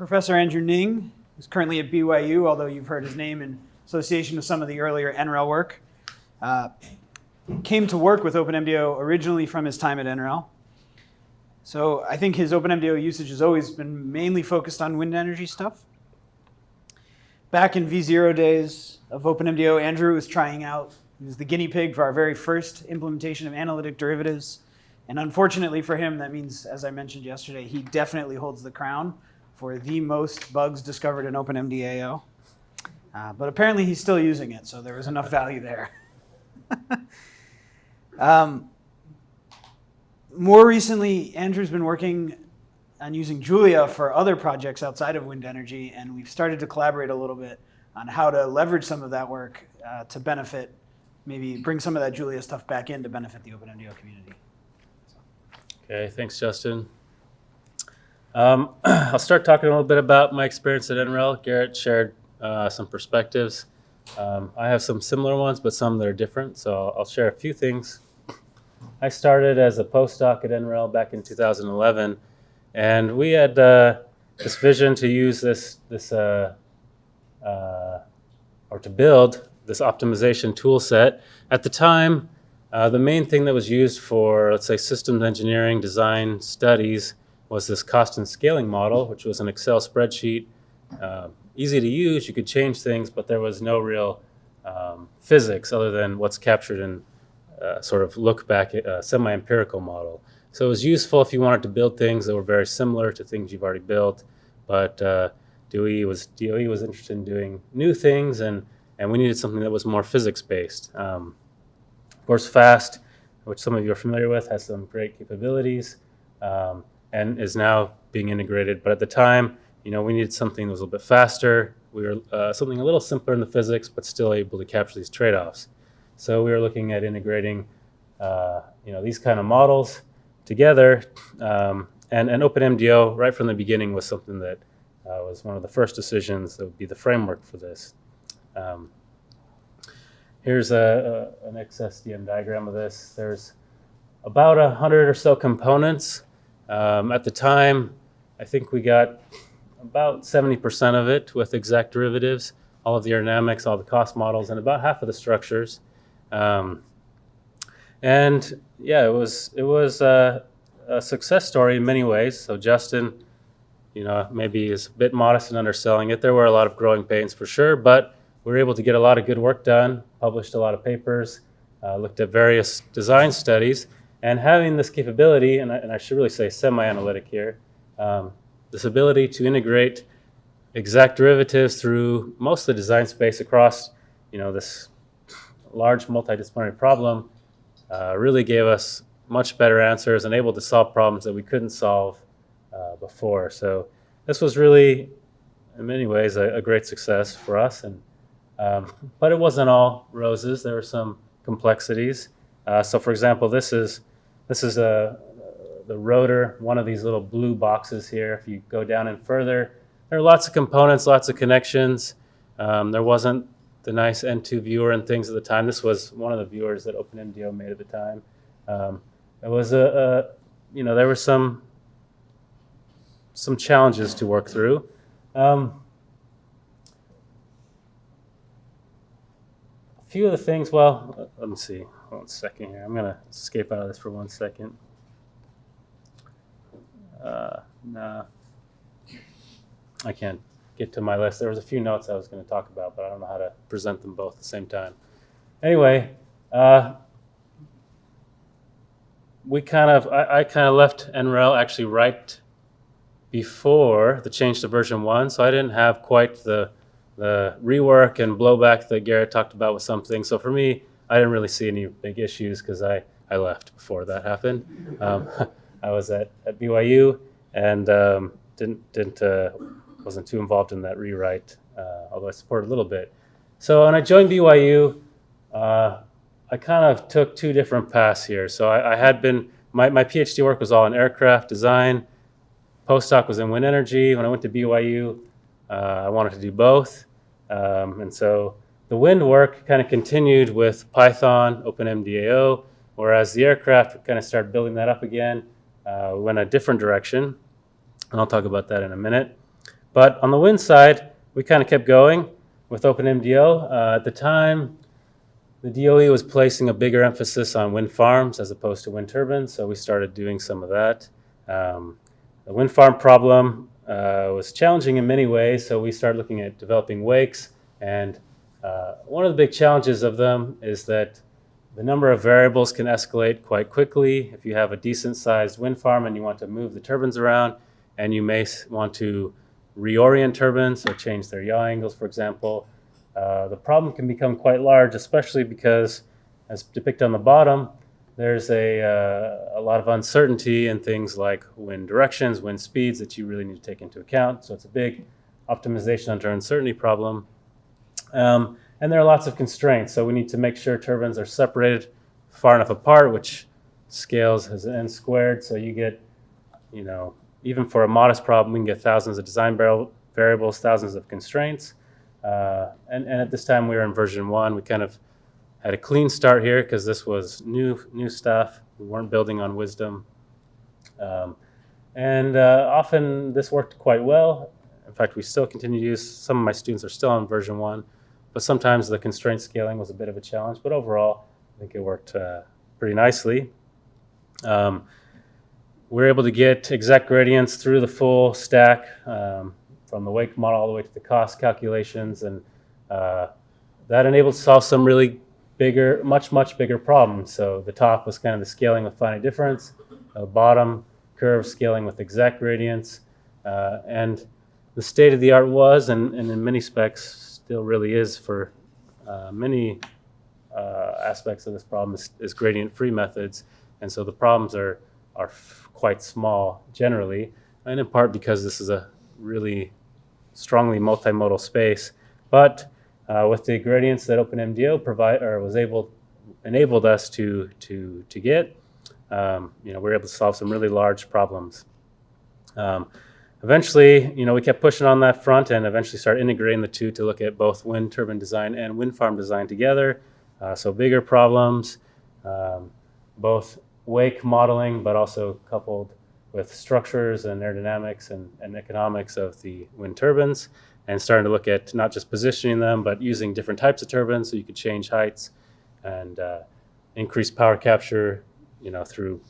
Professor Andrew Ning is currently at BYU, although you've heard his name in association with some of the earlier NREL work. Uh, came to work with OpenMDAO originally from his time at NREL. So I think his OpenMDAO usage has always been mainly focused on wind energy stuff. Back in V0 days of OpenMDAO, Andrew was trying out, he was the guinea pig for our very first implementation of analytic derivatives. And unfortunately for him, that means, as I mentioned yesterday, he definitely holds the crown for the most bugs discovered in OpenMDAO. Uh, but apparently he's still using it, so there was enough value there. um, more recently, Andrew's been working on using Julia for other projects outside of wind energy, and we've started to collaborate a little bit on how to leverage some of that work uh, to benefit, maybe bring some of that Julia stuff back in to benefit the OpenMDAO community. Okay, thanks, Justin. Um, I'll start talking a little bit about my experience at NREL. Garrett shared uh, some perspectives. Um, I have some similar ones, but some that are different, so I'll, share a few things. I started as a postdoc at NREL back in 2011, and we had uh, this vision to use this, this uh, uh, or to build this optimization tool set. At the time, uh, the main thing that was used for, let's say, systems engineering design studies was this cost and scaling model, which was an Excel spreadsheet, uh, easy to use. You could change things, but there was no real um, physics other than what's captured in uh, sort of look back a semi-empirical model. So it was useful if you wanted to build things that were very similar to things you've already built, but uh, DOE was DOE was interested in doing new things, and and we needed something that was more physics-based. Um, of course, FAST, which some of you are familiar with, has some great capabilities, um, and is now being integrated. But at the time, you know, we needed something that was a little bit faster. We were uh, something a little simpler in the physics, but still able to capture these trade-offs. So we were looking at integrating, uh, you know, these kind of models together. Um, and, and OpenMDAO, right from the beginning, was something that uh, was one of the first decisions that would be the framework for this. Um, here's a, a, an XDSM diagram of this. There's about a hundred or so components. Um, at the time, I think we got about 70% of it with exact derivatives, all of the aerodynamics, all the cost models, and about half of the structures. Um, and yeah, it was it was a, a, success story in many ways. So Justin, you know, maybe is a bit modest in underselling it. There were a lot of growing pains for sure, but we were able to get a lot of good work done. Published a lot of papers, uh, looked at various design studies, and having this capability, and I, and I should really say semi-analytic here, um, this ability to integrate exact derivatives through most of the design space across, you know, this large multidisciplinary problem uh, really gave us much better answers and able to solve problems that we couldn't solve uh, before. So this was really, in many ways, a, a great success for us. And um, but it wasn't all roses. There were some complexities. Uh, so, for example, this is this is a the rotor, one of these little blue boxes here. If you go down and further, there are lots of components, lots of connections. Um, there wasn't the nice N2 viewer and things at the time. This was one of the viewers that OpenMDAO made at the time. Um, it was a, a, you know, there were some some challenges to work through. Um, a few of the things, well, let me see, one second here. I'm gonna escape out of this for one second. Uh, nah, I can't get to my list. There was a few notes I was going to talk about, but I don't know how to present them both at the same time. Anyway, uh, we kind of, I, I kind of left NREL actually right before the change to version one, so I didn't have quite the the rework and blowback that Garrett talked about with something. So for me, I didn't really see any big issues because I, I left before that happened. Um, I was at, at BYU and um, didn't didn't uh, wasn't too involved in that rewrite, uh, although I supported a little bit. So when I joined BYU, uh, I kind of took two different paths here. So I, I, had been, my, my PhD work was all in aircraft design. Postdoc was in wind energy. When I went to BYU, uh, I wanted to do both. Um, and so the wind work kind of continued with Python, OpenMDAO, whereas the aircraft, kind of started building that up again. Uh, we went a different direction, and I'll talk about that in a minute. But on the wind side, we kind of kept going with OpenMDAO. Uh, at the time, the DOE was placing a bigger emphasis on wind farms as opposed to wind turbines, so we started doing some of that. Um, the wind farm problem uh, was challenging in many ways, so we started looking at developing wakes. And uh, one of the big challenges of them is that the number of variables can escalate quite quickly. If you have a decent sized wind farm and you want to move the turbines around, and you may want to reorient turbines or change their yaw angles, for example, uh, the problem can become quite large, especially because, as depicted on the bottom, there's a, uh, a lot of uncertainty in things like wind directions, wind speeds that you really need to take into account. So it's a big optimization under uncertainty problem. Um, and there are lots of constraints. So we need to make sure turbines are separated far enough apart, which scales as n squared. So you get, you know, even for a modest problem, we can get thousands of design vari- variables, thousands of constraints. Uh, and, and at this time, we were in version one. We kind of had a clean start here because this was new new stuff. We weren't building on WISDEM, um, and uh, often this worked quite well. In fact, we still continue to use. Some of my students are still on version one, but sometimes the constraint scaling was a bit of a challenge. But overall, I think it worked uh, pretty nicely. Um, we're able to get exact gradients through the full stack um, from the wake model all the way to the cost calculations, and uh, that enabled to solve some really bigger, much, much bigger problems. So the top was kind of the scaling with finite difference, the bottom curve scaling with exact gradients, uh, and the state of the art was, and, and in many specs still really is for uh, many uh, aspects of this problem is, is gradient-free methods, and so the problems are are quite small generally, and in part because this is a really strongly multimodal space. But uh, with the gradients that OpenMDAO provide or was able enabled us to to to get, um, you know, we are able to solve some really large problems. Um, eventually, you know, we kept pushing on that front and eventually started integrating the two to look at both wind turbine design and wind farm design together. Uh, so bigger problems, um, both wake modeling, but also coupled with structures and aerodynamics and, and economics of the wind turbines, and starting to look at not just positioning them, but using different types of turbines so you could change heights and uh, increase power capture, you know, through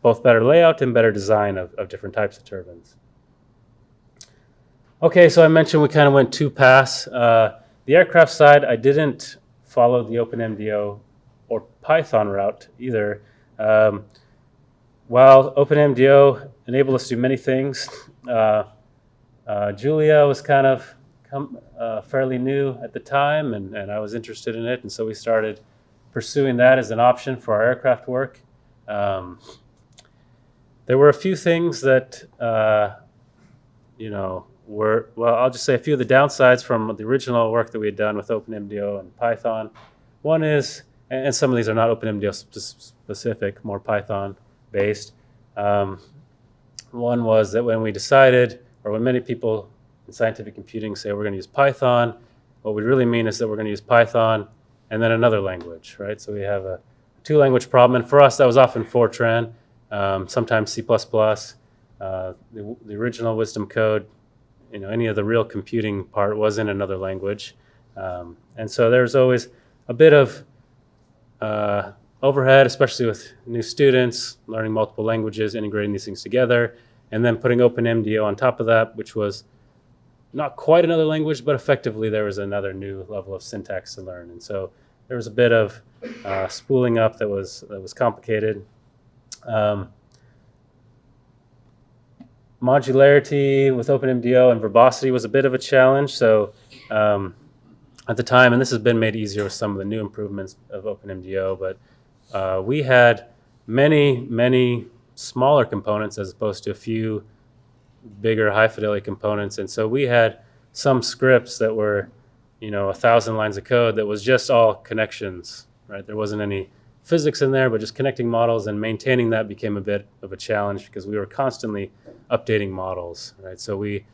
both better layout and better design of, of different types of turbines. Okay, so I mentioned we kind of went two paths. Uh, the aircraft side, I didn't follow the OpenMDAO or Python route either. Um, while OpenMDAO enabled us to do many things, uh, uh, Julia was kind of come, uh, fairly new at the time, and, and I was interested in it, and so we started pursuing that as an option for our aircraft work. Um, there were a few things that, uh, you know, were, well, I'll just say a few of the downsides from the original work that we had done with OpenMDAO and Python. One is, and some of these are not OpenMDAO specific, more Python based. Um, one was that when we decided, or when many people in scientific computing say we're going to use Python, what we really mean is that we're going to use Python and then another language, right? So we have a two language problem. And for us, that was often Fortran, um, sometimes C. Uh, the, the original WISDEM code, you know, any of the real computing part was in another language. Um, and so there's always a bit of uh, overhead, especially with new students, learning multiple languages, integrating these things together, and then putting OpenMDAO on top of that, which was not quite another language, but effectively there was another new level of syntax to learn. And so there was a bit of uh, spooling up that was that was complicated. Um, modularity with OpenMDAO and verbosity was a bit of a challenge. So um, at the time, and this has been made easier with some of the new improvements of OpenMDAO, but uh, we had many, many smaller components as opposed to a few bigger high fidelity components. And so we had some scripts that were, you know, a thousand lines of code that was just all connections, right? There wasn't any physics in there, but just connecting models and maintaining that became a bit of a challenge because we were constantly updating models, right? So we,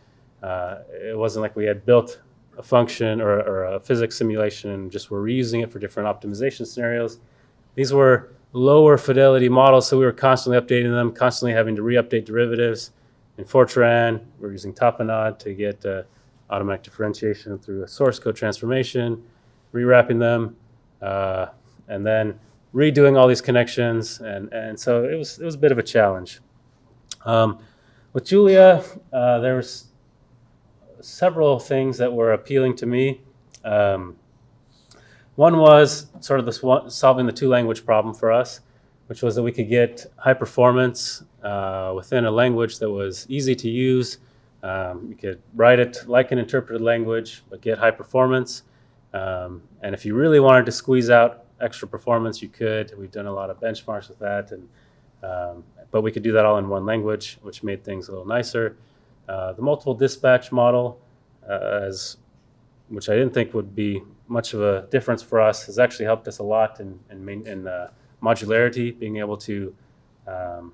uh, it wasn't like we had built a function or, or a physics simulation and just were reusing it for different optimization scenarios. These were lower fidelity models, so we were constantly updating them, constantly having to re-update derivatives. in Fortran. We're using Tapenade to get uh, automatic differentiation through a source code transformation, rewrapping them, uh, and then redoing all these connections. And, and so it was, it was a bit of a challenge. Um, with Julia, uh, there was several things that were appealing to me. Um, one was sort of this solving the two language problem for us, which was that we could get high performance uh, within a language that was easy to use. Um, you could write it like an interpreted language, but get high performance. Um, and if you really wanted to squeeze out extra performance, you could. We've done a lot of benchmarks with that, and um, but we could do that all in one language, which made things a little nicer. Uh, the multiple dispatch model, uh, as, which I didn't think would be much of a difference for us, has actually helped us a lot in, in, main, in uh, modularity, being able to um,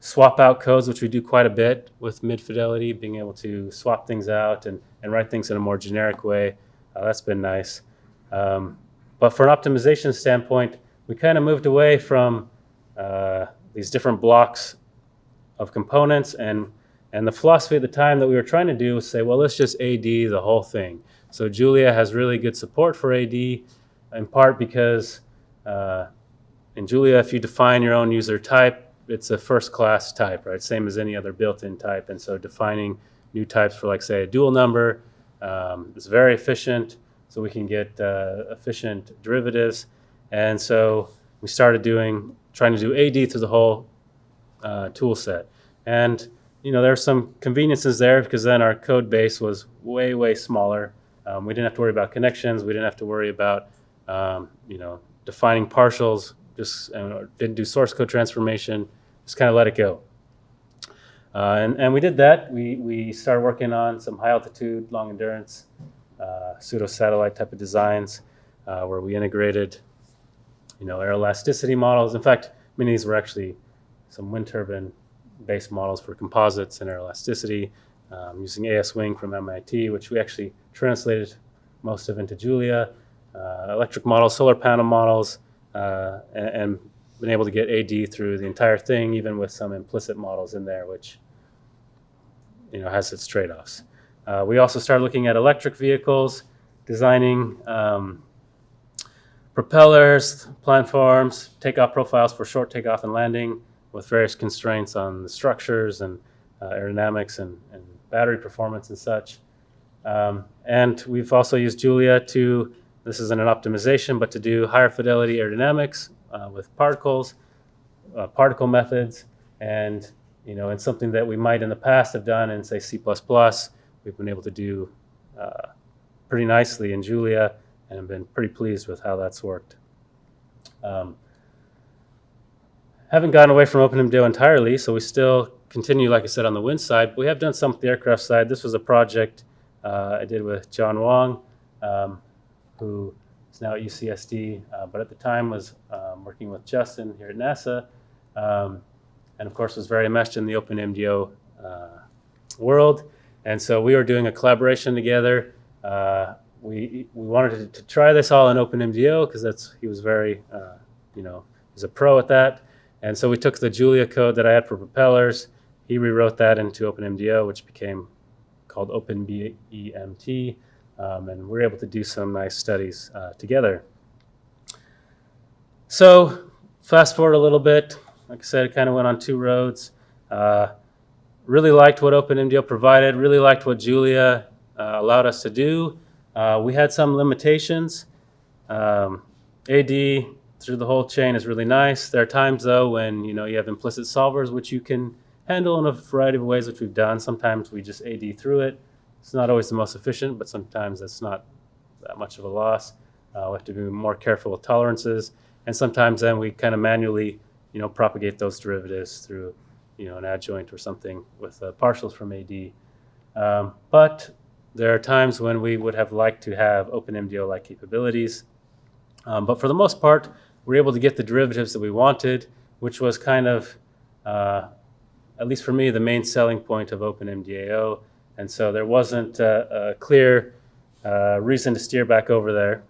swap out codes, which we do quite a bit with mid fidelity, being able to swap things out and, and write things in a more generic way. Uh, that's been nice. Um, but for an optimization standpoint, we kind of moved away from uh, these different blocks of components and and the philosophy at the time that we were trying to do was say, well, let's just AD the whole thing. So Julia has really good support for AD, in part because uh, in Julia, if you define your own user type, it's a first class type, right? Same as any other built-in type. And so defining new types for like say a dual number um, is very efficient. So we can get uh, efficient derivatives. And so we started doing, trying to do AD through the whole uh, tool set. And you know, there are some conveniences there because then our code base was way, way smaller. Um, we didn't have to worry about connections. We didn't have to worry about, um, you know, defining partials. Just uh, didn't do source code transformation. Just kind of let it go. Uh, and, and we did that. We, we started working on some high altitude, long endurance, uh, pseudo satellite type of designs uh, where we integrated, you know, air elasticity models. In fact, many of these were actually some wind turbine based models for composites and air elasticity um, using ASWing from MIT, which we actually translated most of into Julia, uh, electric models, solar panel models, uh, and, and, been able to get AD through the entire thing, even with some implicit models in there, which you know has its trade-offs. Uh, we also started looking at electric vehicles, designing um, propellers, platforms, takeoff profiles for short takeoff and landing, with various constraints on the structures and uh, aerodynamics and, and, battery performance and such. Um, and we've also used Julia to, this isn't an optimization, but to do higher fidelity aerodynamics uh, with particles, uh, particle methods, and you know, it's something that we might in the past have done in say C++. We've been able to do uh, pretty nicely in Julia and have been pretty pleased with how that's worked. Um, haven't gotten away from OpenMDAO entirely, so we still continue, like I said, on the wind side. But we have done some with the aircraft side. This was a project uh, I did with John Hwang, um, who is now at UCSD, uh, but at the time was um, working with Justin here at NASA, um, and of course was very enmeshed in the OpenMDAO uh, world. And so we were doing a collaboration together. Uh, we we wanted to, to, try this all in OpenMDAO because that's he was very, uh, you know, he's a pro at that. And so we took the Julia code that I had for propellers. He rewrote that into OpenMDAO, which became called OpenBEMT. Um, and we were able to do some nice studies uh, together. So fast forward a little bit. Like I said, it kind of went on two roads. Uh, really liked what OpenMDAO provided. Really liked what Julia uh, allowed us to do. Uh, we had some limitations. Um, AD through the whole chain is really nice. There are times though when you know you have implicit solvers which you can handle in a variety of ways, which we've done. Sometimes we just AD through it. It's not always the most efficient, but sometimes that's not that much of a loss. Uh, we have to be more careful with tolerances, and sometimes then we kind of manually, you know, propagate those derivatives through, you know, an adjoint or something with uh, partials from AD. Um, but there are times when we would have liked to have OpenMDAO-like capabilities. Um, but for the most part, we're able to get the derivatives that we wanted, which was kind of, uh, at least for me, the main selling point of OpenMDAO. And so there wasn't a, a clear uh, reason to steer back over there.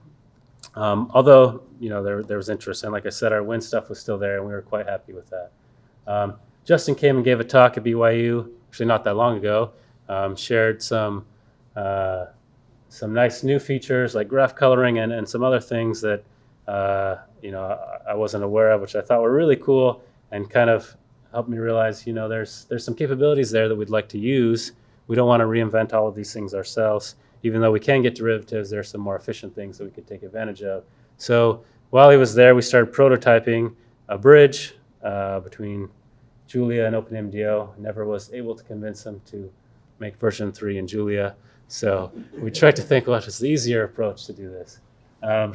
Um, although, you know, there, there was interest. And like I said, our wind stuff was still there, and we were quite happy with that. Um, Justin came and gave a talk at BYU, actually not that long ago, um, shared some uh, some nice new features like graph coloring and, and some other things that uh, you know I, I wasn't aware of, which I thought were really cool and kind of helped me realize you know there's there's some capabilities there that we'd like to use. We don't want to reinvent all of these things ourselves. Even though we can get derivatives, there's some more efficient things that we could take advantage of. So while he was there, we started prototyping a bridge uh, between Julia and OpenMDAO. Never was able to convince them to make version three in Julia. So we tried to think what is the easier approach to do this. Um,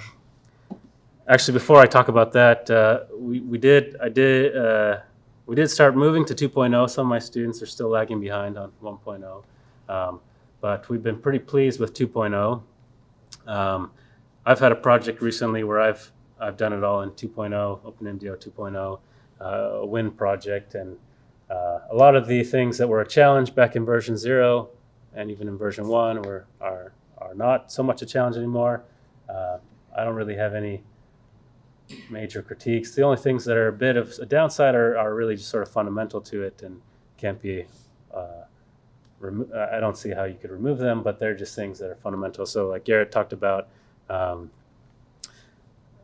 actually, before I talk about that, uh, we, we did I did uh, we did start moving to 2.0. Some of my students are still lagging behind on 1.0, um, but we've been pretty pleased with 2.0. Um, I've had a project recently where I've I've done it all in 2.0, OpenMDAO 2.0, uh, a Win project, and uh, a lot of the things that were a challenge back in version zero and even in version one were are are not so much a challenge anymore. Uh, I don't really have any major critiques. The only things that are a bit of a downside are, are really just sort of fundamental to it and can't be. Uh, I don't see how you could remove them, but they're just things that are fundamental. So, like Garrett talked about, um,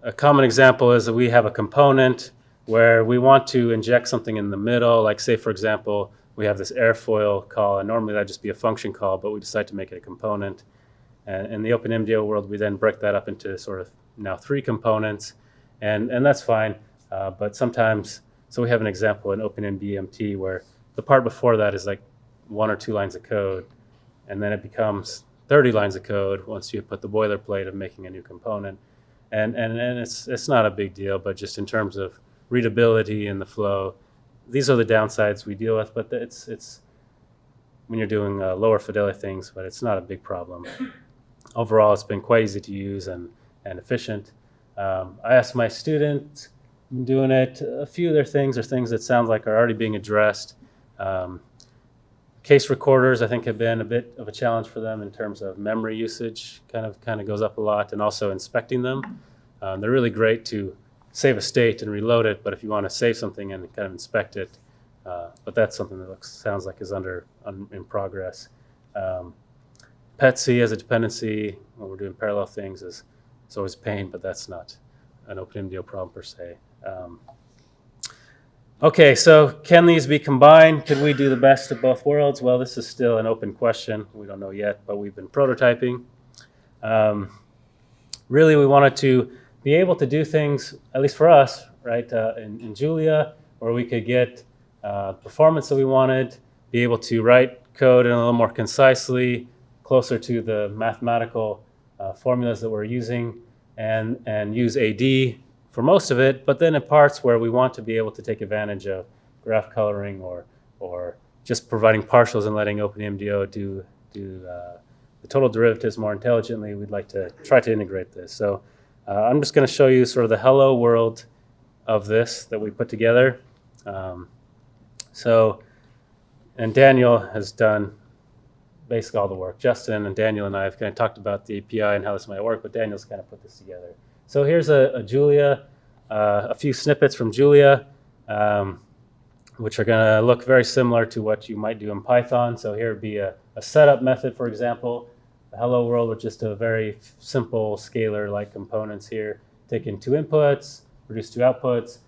a common example is that we have a component where we want to inject something in the middle. Like, say, for example, we have this airfoil call, and normally that'd just be a function call, but we decide to make it a component. And in the OpenMDAO world, we then break that up into sort of now three components, and, and that's fine. Uh, but sometimes, so we have an example in OpenBEMT where the part before that is like one or two lines of code, and then it becomes 30 lines of code once you put the boilerplate of making a new component. And, and, and it's, it's not a big deal, but just in terms of readability and the flow, these are the downsides we deal with, but it's, it's when you're doing uh, lower fidelity things, but it's not a big problem. Overall, it's been quite easy to use and, and efficient. Um, I asked my students doing it, a few of their things are things that sound like are already being addressed. Um, case recorders, I think, have been a bit of a challenge for them in terms of memory usage. Kind of kind of goes up a lot, and also inspecting them. Um, they're really great to save a state and reload it, but if you want to save something and kind of inspect it, uh, but that's something that looks sounds like is under un, in progress. Um, PETSc as a dependency when we're doing parallel things is is always pain, but that's not an OpenMDAO problem per se. Um, Okay, so can these be combined? Can we do the best of both worlds? Well, this is still an open question. We don't know yet, but we've been prototyping. Um, really, we wanted to be able to do things, at least for us, right, uh, in, in Julia, where we could get uh, performance that we wanted, be able to write code in a little more concisely, closer to the mathematical uh, formulas that we're using, and, and use AD for most of it, but then in parts where we want to be able to take advantage of graph coloring or, or just providing partials and letting OpenMDAO do, do uh, the total derivatives more intelligently, we'd like to try to integrate this. So uh, I'm just going to show you sort of the hello world of this that we put together. Um, so, and Daniel has done basically all the work. Justin and Daniel and I have kind of talked about the API and how this might work, but Daniel's kind of put this together. So here's a, a Julia, uh, a few snippets from Julia, um, which are going to look very similar to what you might do in Python. So here would be a, a setup method, for example. Hello world with just a very simple scalar-like components here. Taking two inputs, produce two outputs,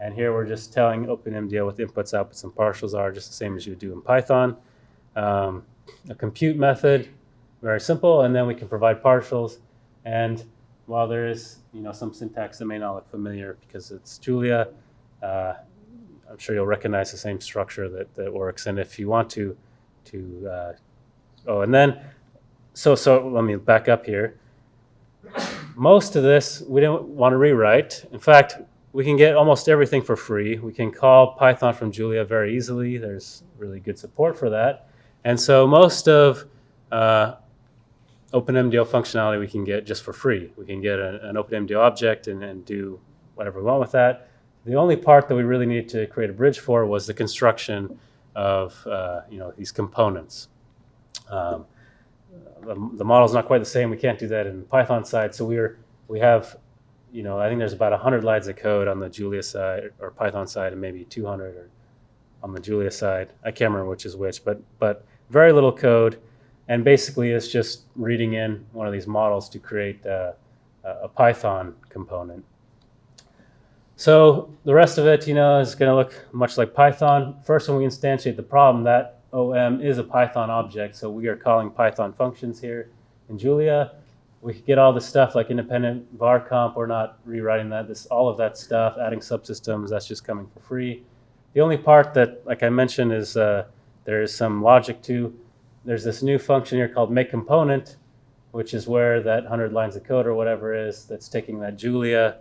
and here we're just telling OpenMDAO what the inputs, outputs, and partials are, just the same as you would do in Python. Um, a compute method, very simple, and then we can provide partials. And while there is you know some syntax that may not look familiar because it's Julia, uh, I'm sure you'll recognize the same structure that, that works. And if you want to, to uh, oh, and then so so let me back up here. Most of this we don't want to rewrite. In fact, we can get almost everything for free. We can call Python from Julia very easily. There's really good support for that. And so most of uh, OpenMDAO functionality we can get just for free. We can get an, an OpenMDAO object and, and do whatever we want with that. The only part that we really needed to create a bridge for was the construction of uh, you know these components. Um, the, the model's not quite the same. We can't do that in Python side. So we're we have you know I think there's about 100 lines of code on the Julia side or Python side and maybe 200 or on the Julia side. I can't remember which is which, but but very little code, and basically it's just reading in one of these models to create uh, a Python component. So the rest of it, you know, is going to look much like Python. First, when we instantiate the problem, that OM is a Python object, so we are calling Python functions here in Julia. We could get all the stuff like independent var comp. We're not rewriting that. This all of that stuff, adding subsystems, that's just coming for free. The only part that, like I mentioned, is uh, there is some logic to. There's this new function here called make component, which is where that 100 lines of code or whatever is that's taking that Julia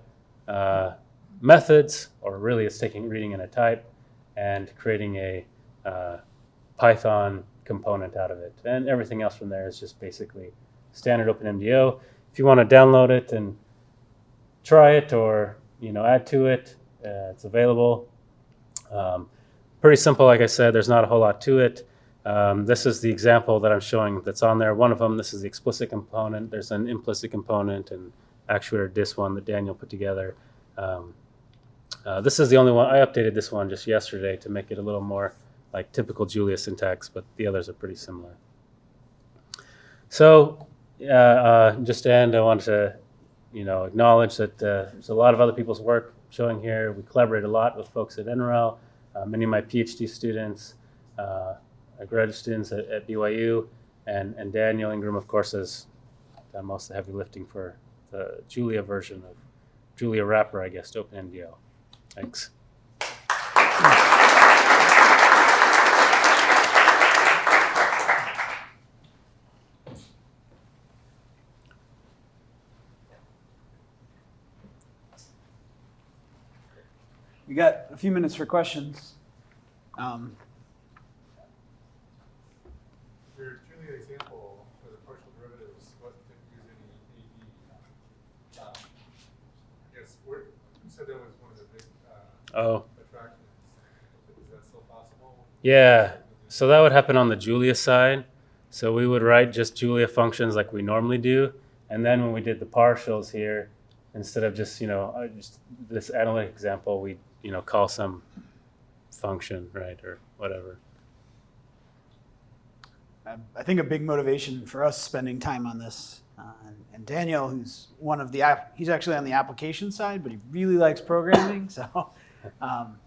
uh, methods, or really it's taking reading in a type and creating a uh, Python component out of it. And everything else from there is just basically standard OpenMDAO. If you want to download it and try it or you know add to it, uh, it's available. Um, pretty simple, like I said. There's not a whole lot to it. Um, this is the example that I'm showing that's on there. One of them, this is the explicit component. There's an implicit component and actuator dis one that Daniel put together. Um, uh, this is the only one, I updated this one just yesterday to make it a little more like typical Julia syntax, but the others are pretty similar. So uh, uh, just to end, I want to, you know, acknowledge that uh, there's a lot of other people's work showing here. We collaborate a lot with folks at NREL, uh, many of my PhD students, uh, uh, graduate students at, at BYU, and, and Daniel Ingram, of course, has done most of the heavy lifting for the Julia version of Julia wrapper, I guess, to OpenMDAO. Thanks. We got a few minutes for questions. Um, Your Julia example for the partial derivatives wasn't using any AD. Um, I guess, where, you said that was one of the big uh, Oh, attractions. Is that still possible? yeah. So that would happen on the Julia side. So we would write just Julia functions like we normally do. And then when we did the partials here, instead of just, you know, uh, just this analytic example, we, you know, call some function, right, or whatever. I I think a big motivation for us spending time on this, uh, and, and Daniel, who's one of the, he's actually on the application side, but he really likes programming, so, um,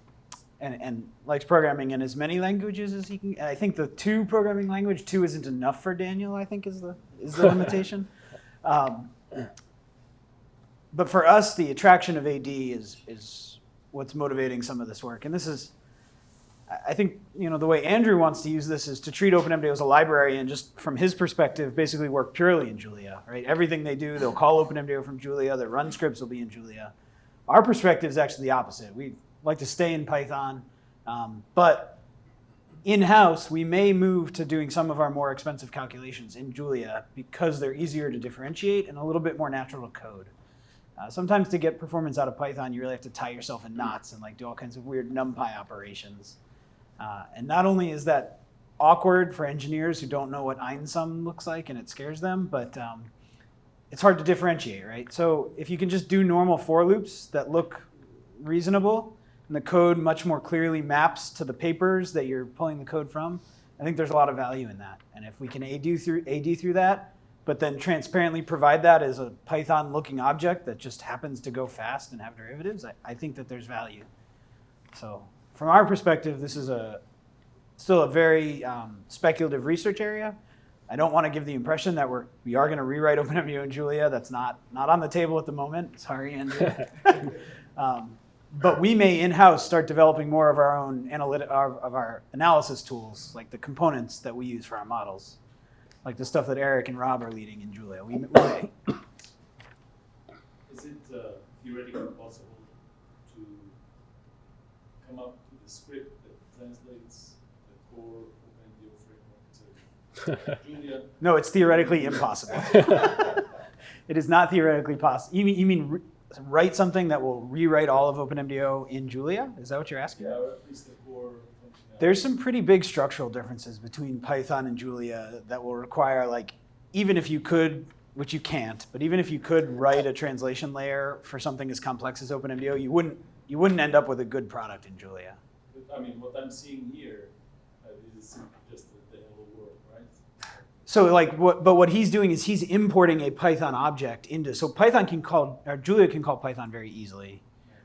and, and likes programming in as many languages as he can. I think the two programming language, two isn't enough for Daniel, I think is the, is the limitation. Um, but for us, the attraction of AD is, is what's motivating some of this work. And this is, I- think you know the way Andrew wants to use this is to treat OpenMDAO as a library and just from his perspective, basically work purely in Julia. Right? Everything they do, they'll call OpenMDAO from Julia. Their run scripts will be in Julia. Our perspective is actually the opposite. We like to stay in Python, um, but in-house we may move to doing some of our more expensive calculations in Julia because they're easier to differentiate and a little bit more natural to code. Uh, sometimes to get performance out of Python, you really have to tie yourself in knots and like do all kinds of weird NumPy operations. Uh, and not only is that awkward for engineers who don't know what einsum looks like and it scares them, but um, it's hard to differentiate, right? So if you can just do normal for loops that look reasonable and the code much more clearly maps to the papers that you're pulling the code from, I think there's a lot of value in that. And if we can AD through, AD through that, but then transparently provide that as a Python looking object that just happens to go fast and have derivatives, I, I think that there's value. So from our perspective, this is a still a very um, speculative research area. I don't want to give the impression that we're we are going to rewrite OpenMDAO and Julia. That's not not on the table at the moment. Sorry, Andrew. um, but we may in-house start developing more of our own analytic of of our analysis tools, like the components that we use for our models, like the stuff that Eric and Rob are leading in Julia. We, we may. Is it uh, theoretically possible to come up with a script that translates the core OpenMDAO framework to Julia? No, it's theoretically impossible. it is not theoretically possible. You mean, you mean write something that will rewrite all of OpenMDAO in Julia? Is that what you're asking? Yeah, or at least the core functionality. There's some pretty big structural differences between Python and Julia that will require, like, even if you could, which you can't, but even if you could write a translation layer for something as complex as OpenMDAO, you wouldn't you wouldn't end up with a good product in Julia. I mean, what I'm seeing here, uh, is just the, the hello world, right? So like what, but what he's doing is he's importing a Python object into, so Python can call, or Julia can call Python very easily.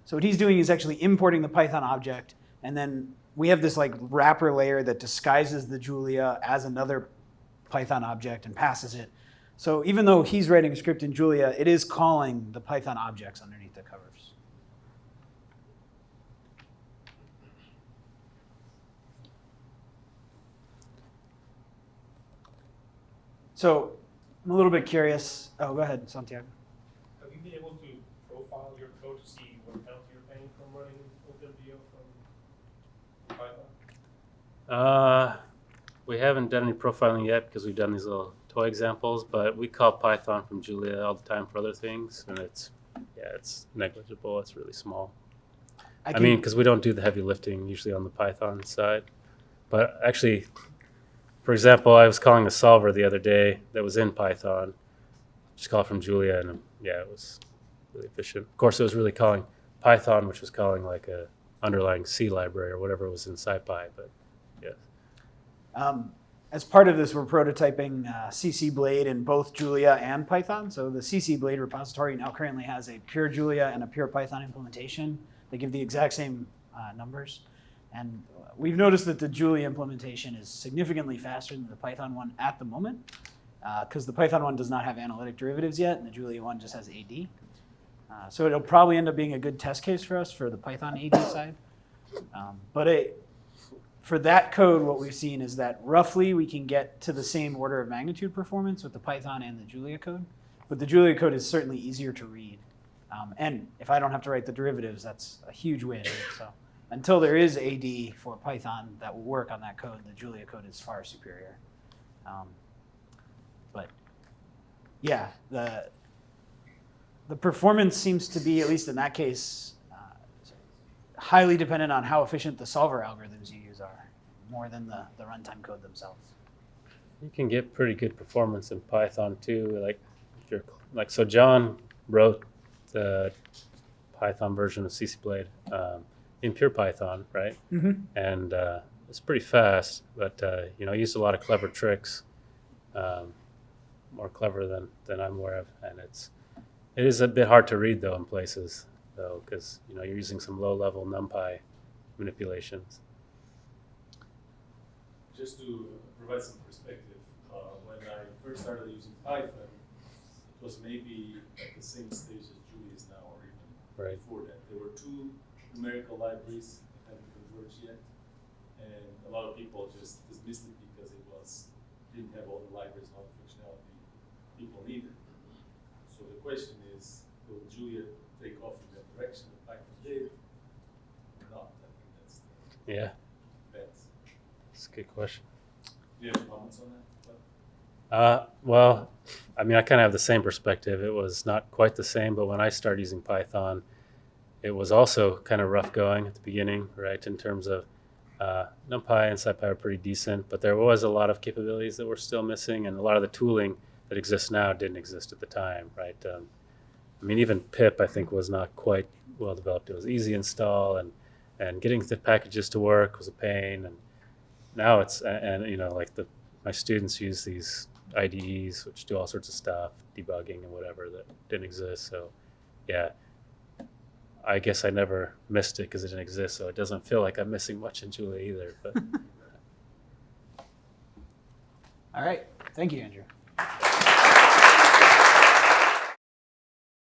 So what he's doing is actually importing the Python object, and then we have this like wrapper layer that disguises the Julia as another Python object and passes it. So even though he's writing a script in Julia, it is calling the Python objects underneath the covers. So I'm a little bit curious. Oh, go ahead, Santiago. Have you been able to profile your code to see what penalty you're paying from running OpenMDAO from Python? Uh, we haven't done any profiling yet because we've done these little toy examples, but we call Python from Julia all the time for other things, and it's yeah, it's negligible. It's really small. I, can- mean, because we don't do the heavy lifting usually on the Python side. But actually, for example, I was calling a solver the other day that was in Python. Just call it from Julia, and yeah, it was really efficient. Of course, it was really calling Python, which was calling like a underlying C library or whatever was in SciPy. But Um, as part of this, we're prototyping uh, CCBlade in both Julia and Python. So the CCBlade repository now currently has a pure Julia and a pure Python implementation. They give the exact same uh, numbers. And we've noticed that the Julia implementation is significantly faster than the Python one at the moment, because the Python one does not have analytic derivatives yet, and the Julia one just has AD. Uh, so it'll probably end up being a good test case for us for the Python AD side. Um, but it, for that code, what we've seen is that roughly we can get to the same order of magnitude performance with the Python and the Julia code. But the Julia code is certainly easier to read. Um, and if I don't have to write the derivatives, that's a huge win. So until there is AD for Python that will work on that code, the Julia code is far superior. Um, but yeah, the the performance seems to be, at least in that case, uh, highly dependent on how efficient the solver algorithms you more than the, the runtime code themselves. you can get pretty good performance in Python too. Like if you're like so, John wrote the Python version of CCBlade um, in pure Python, right? Mm-hmm. and uh, it's pretty fast. But uh, you know, used a lot of clever tricks, um, more clever than than I'm aware of, and it's it is a bit hard to read though in places though because you know you're using some low level NumPy manipulations. Just to provide some perspective, uh, when I first started using Python, it was maybe at the same stage as Julia is now, or even Right. before that. There were two numerical libraries that hadn't converged yet, and a lot of people just dismissed it because it was didn't have all the libraries and all the functionality people needed. So the question is, will Julia take off in that direction that Python did, or not? I think that's the Yeah. It's a good question. Do you have comments on that? Uh, well, I mean, I kind of have the same perspective. It was not quite the same, but when I started using Python, it was also kind of rough going at the beginning, right? In terms of uh, NumPy and SciPy are pretty decent, but there was a lot of capabilities that were still missing, and a lot of the tooling that exists now didn't exist at the time, right? Um, I mean, even pip I think was not quite well developed. It was easy install, and and getting the packages to work was a pain, and now it's and, you know like the my students use these IDEs which do all sorts of stuff, debugging and whatever that didn't exist. So, yeah, I guess I never missed it because it didn't exist. So it doesn't feel like I'm missing much in Julia either. But All right. Thank you, Andrew.